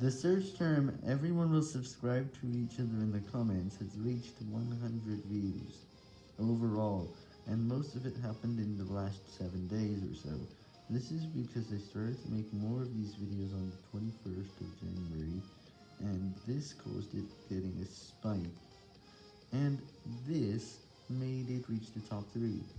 The search term everyone will subscribe to each other in the comments has reached 100 views overall, and most of it happened in the last 7 days or so. This is because I started to make more of these videos on the 21st of January, and this caused it getting a spike, and this made it reach the top 3.